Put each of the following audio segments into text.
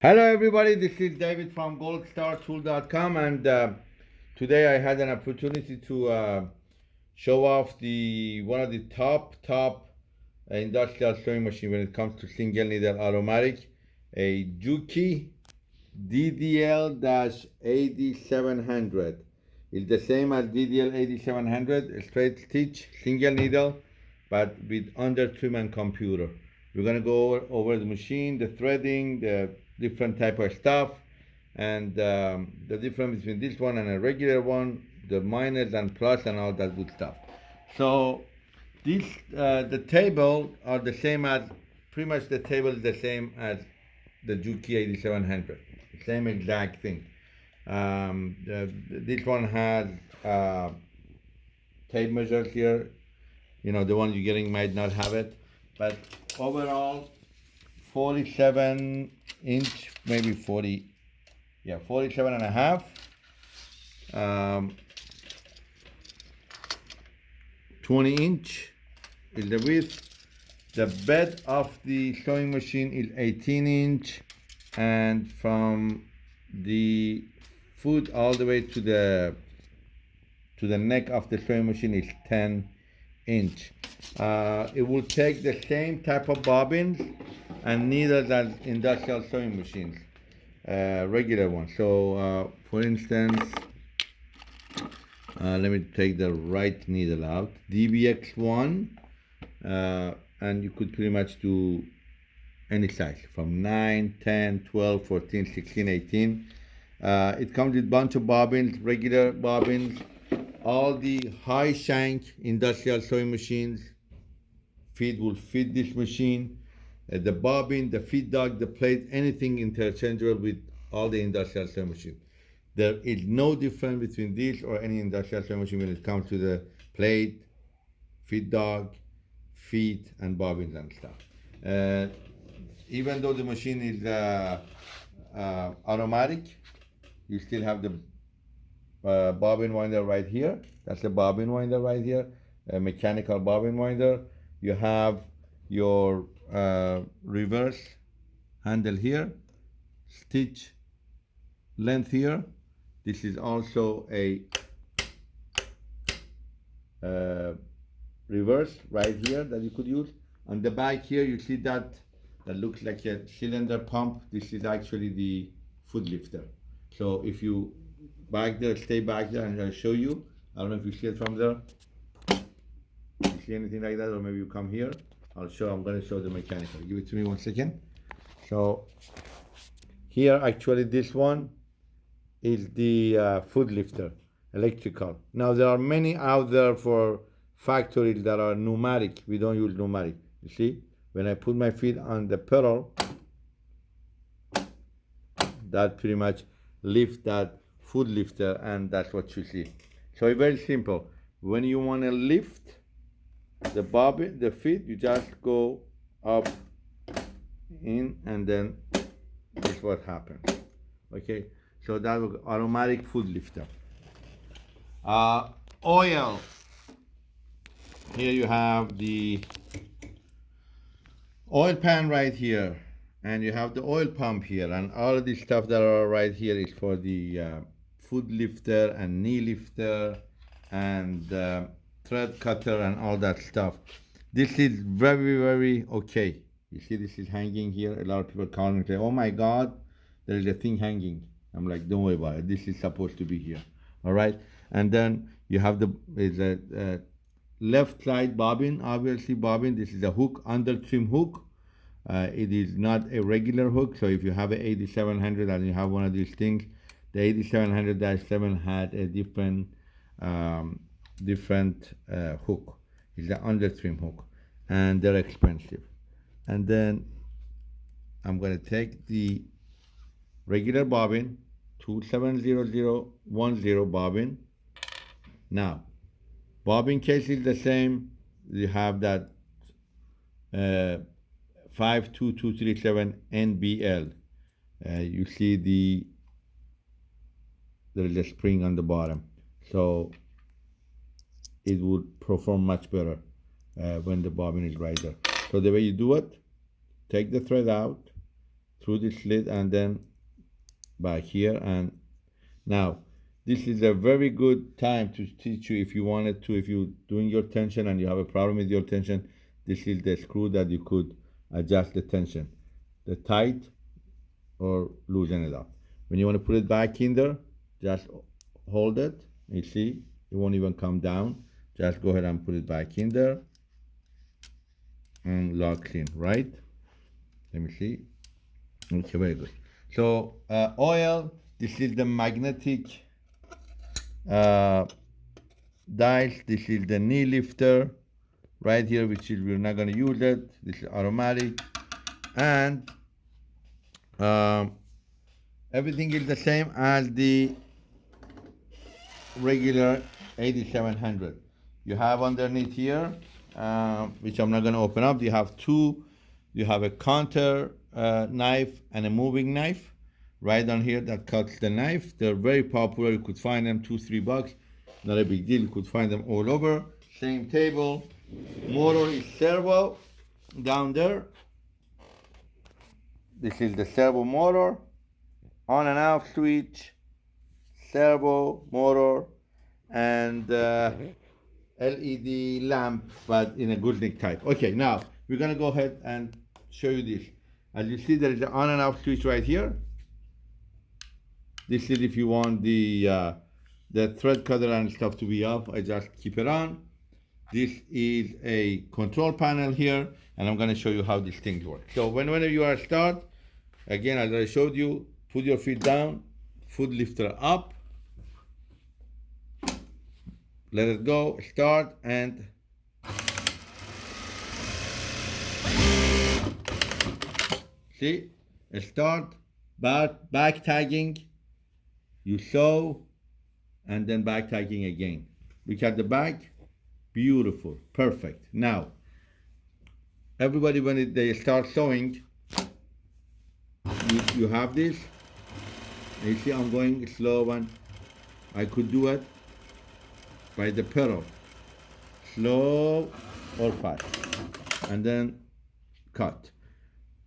Hello everybody, this is David from goldstartool.com and uh, today I had an opportunity to uh, show off the one of the top top industrial sewing machine when it comes to single needle automatic a Juki DDL-8700 it's the same as DDL-8700 straight stitch single needle but with under trim and computer. We're going to go over, over the machine the threading the different type of stuff. And um, the difference between this one and a regular one the minus and plus and all that good stuff. So this uh, the table are the same as pretty much the table is the same as the Juki 8700 same exact thing. Um, the, this one has uh, tape measures here. You know the one you're getting might not have it. But overall 47 inch, maybe 40, yeah, 47 and a half. Um, 20 inch is the width. The bed of the sewing machine is 18 inch and from the foot all the way to the to the neck of the sewing machine is 10 inch. Uh, it will take the same type of bobbins and needles as industrial sewing machines, uh, regular ones. So uh, for instance, uh, let me take the right needle out, DBX1, uh, and you could pretty much do any size from 9, 10, 12, 14, 16, 18. Uh, it comes with bunch of bobbins, regular bobbins, all the high shank industrial sewing machines feed will fit this machine uh, the bobbin, the feed dog, the plate, anything interchangeable with all the industrial sewing machine. There is no difference between this or any industrial sewing machine when it comes to the plate, feed dog, feet, and bobbins and stuff. Uh, even though the machine is uh, uh, automatic, you still have the uh, bobbin winder right here. That's the bobbin winder right here, a mechanical bobbin winder. You have your uh, reverse handle here, stitch length here. This is also a uh, reverse right here that you could use. On the back here, you see that that looks like a cylinder pump. This is actually the foot lifter. So if you back there, stay back there, and I'll show you. I don't know if you see it from there. You see anything like that, or maybe you come here. I'll show, I'm gonna show the mechanical. Give it to me one second. So here, actually this one is the uh, foot lifter, electrical. Now there are many out there for factories that are pneumatic. We don't use pneumatic. You see, when I put my feet on the pedal, that pretty much lift that foot lifter and that's what you see. So it's very simple. When you want to lift the bobbin, the feet, you just go up, in, and then this is what happens. Okay, so that was automatic foot lifter. Uh, oil. Here you have the oil pan right here, and you have the oil pump here, and all of this stuff that are right here is for the uh, foot lifter and knee lifter and uh, thread cutter and all that stuff. This is very, very okay. You see this is hanging here. A lot of people call me and say, oh my God, there is a thing hanging. I'm like, don't worry about it. This is supposed to be here. All right. And then you have the is a, a left side bobbin, obviously bobbin. This is a hook, under trim hook. Uh, it is not a regular hook. So if you have an 8700 and you have one of these things, the 8700-7 had a different um, different uh, hook. It's the under trim hook and they're expensive. And then I'm going to take the regular bobbin, 270010 bobbin. Now, bobbin case is the same. You have that uh, 52237 NBL. Uh, you see the there is a spring on the bottom. So it would perform much better uh, when the bobbin is right there. So the way you do it, take the thread out, through the slit and then back here and now this is a very good time to teach you if you wanted to if you're doing your tension and you have a problem with your tension this is the screw that you could adjust the tension the tight or loosen it up when you want to put it back in there just hold it you see. It won't even come down. Just go ahead and put it back in there and lock in right? Let me see. Okay very good. So uh, oil this is the magnetic uh, dials this is the knee lifter right here which is we're not going to use it. This is automatic. And um, everything is the same as the regular 8700 you have underneath here uh, which I'm not going to open up you have two you have a counter uh, knife and a moving knife. Right down here that cuts the knife. They're very popular. You could find them two three bucks. Not a big deal. You could find them all over. Same table. Motor is servo down there. This is the servo motor. On and off switch servo motor and uh, LED lamp but in a gooseneck type. Okay now we're gonna go ahead and show you this. As you see there is an on and off switch right here. This is if you want the uh, the thread cutter and stuff to be off. I just keep it on. This is a control panel here and I'm going to show you how these things work. So when, whenever you are start again as I showed you put your feet down foot lifter up let it go start and see start back back tagging you sew and then back tagging again. Look at the back beautiful perfect. Now everybody when it, they start sewing you, you have this. You see I'm going slow and I could do it by the pedal slow or fast and then cut.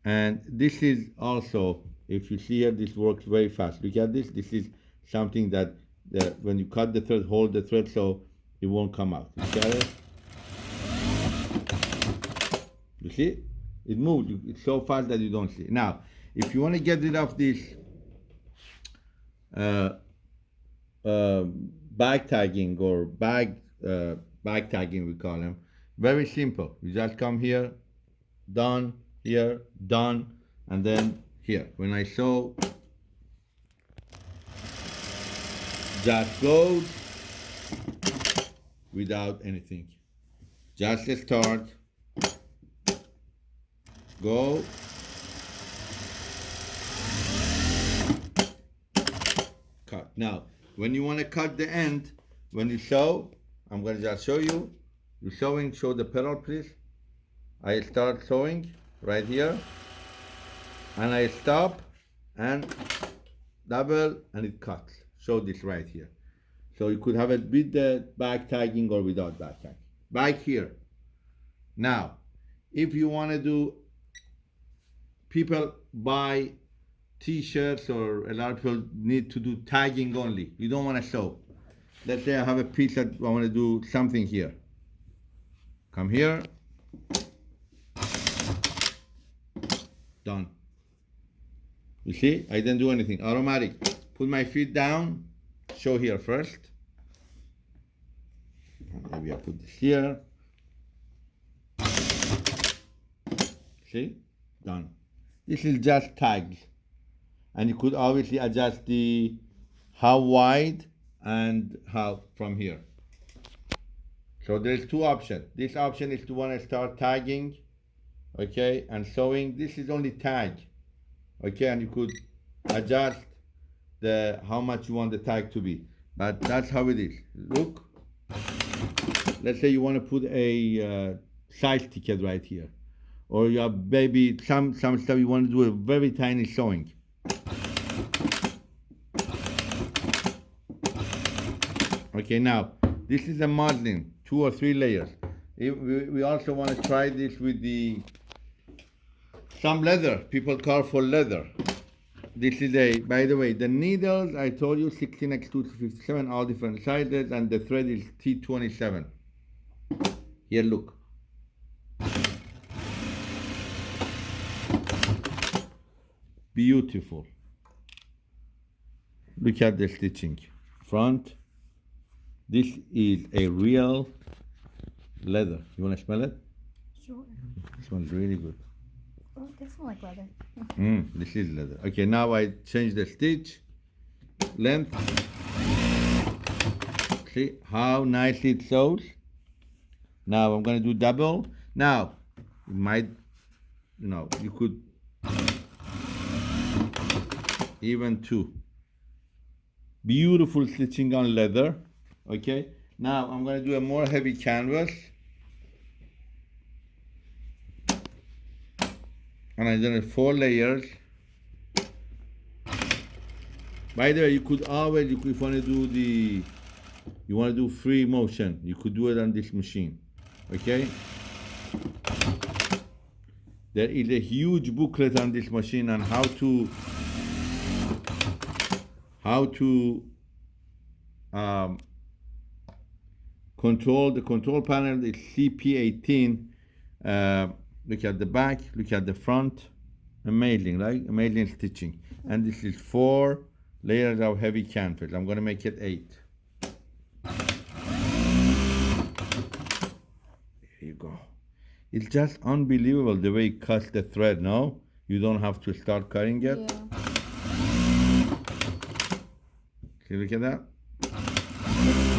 And this is also if you see here this works very fast. Look at this. This is something that when you cut the thread hold the thread so it won't come out. You see it? You see? It moves. It's so fast that you don't see. Now if you want to get rid of this uh, uh, bag tagging or bag uh, bag tagging we call them. Very simple. You just come here done here done and then here. When I show, just goes without anything. Just start. Go. Cut. Now when you want to cut the end when you sew I'm going to just show you. You sewing show the pedal please. I start sewing right here. And I stop and double and it cuts. Show this right here. So you could have it with the back tagging or without back tagging. Back here. Now if you want to do people buy t-shirts or a lot of people need to do tagging only. You don't want to sew let's say I have a piece that I want to do something here. Come here. Done. You see? I didn't do anything. Automatic. Put my feet down. Show here first. Maybe I put this here. See? Done. This is just tags and you could obviously adjust the how wide and how from here. So there's two options. This option is to want to start tagging okay and sewing. This is only tag okay and you could adjust the how much you want the tag to be. But that's how it is. Look let's say you want to put a uh, size ticket right here. Or you have maybe some some stuff you want to do a very tiny sewing okay now this is a muslin two or three layers we, we also want to try this with the some leather. People call for leather. This is a, by the way, the needles, I told you 16x2 to 57, all different sizes, and the thread is T27. Here, look. Beautiful. Look at the stitching. Front. This is a real leather. You want to smell it? Sure. It smells really good. Oh, does smell like leather. Mm, this is leather. Okay, now I change the stitch length. See how nicely it sews. Now I'm gonna do double. Now, it might, you know, you could even two. Beautiful stitching on leather. Okay. Now I'm gonna do a more heavy canvas. and I it four layers. By the way, you could always, you if you want to do the, you want to do free motion, you could do it on this machine, okay? There is a huge booklet on this machine on how to, how to um, control the control panel is CP18. Uh, look at the back, look at the front, amazing, right? Amazing stitching. And this is four layers of heavy canvas. I'm gonna make it eight. Here you go. It's just unbelievable the way it cuts the thread, no? You don't have to start cutting it. Yeah. See, look at that.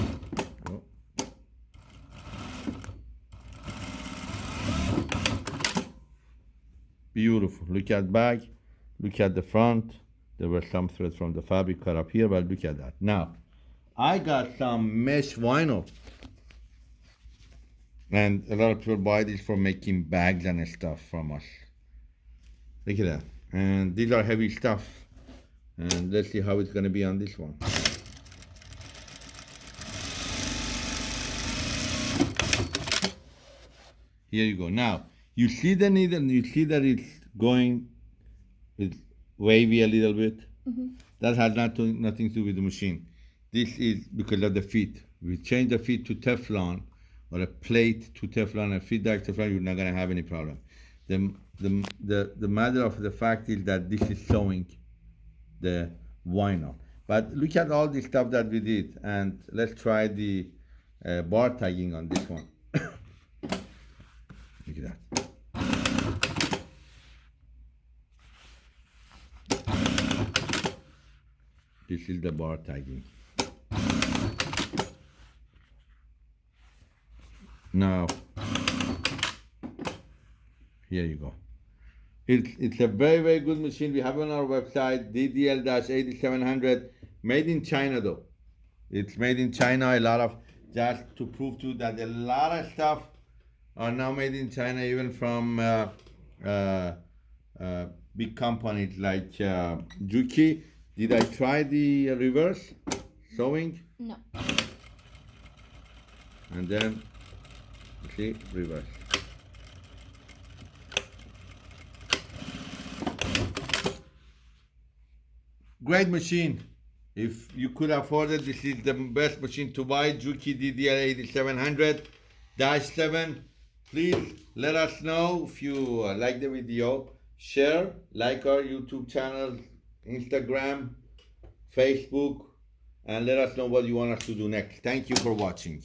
Beautiful. Look at back. Look at the front. There were some threads from the fabric cut up here, but look at that. Now, I got some mesh vinyl. And a lot of people buy this for making bags and stuff from us. Look at that. And these are heavy stuff. And let's see how it's gonna be on this one. Here you go. Now, you see the needle, you see that it's going, it's wavy a little bit. That has not to, nothing to do with the machine. This is because of the feet. We change the feet to Teflon or a plate to Teflon, a feet like Teflon, you're not gonna have any problem. The, the, the, the matter of the fact is that this is showing the vinyl. But look at all the stuff that we did, and let's try the uh, bar tagging on this one. look at that. This is the bar tagging. Now, here you go. It's, it's a very, very good machine. We have on our website, DDL-8700, made in China though. It's made in China, a lot of, just to prove to you that a lot of stuff are now made in China, even from uh, uh, uh, big companies like uh, Juki. Did I try the reverse sewing? No. And then, see, reverse. Great machine. If you could afford it, this is the best machine to buy. Juki DDL8700 7. Please let us know if you like the video. Share, like our YouTube channel, Instagram, Facebook, and let us know what you want us to do next. Thank you for watching.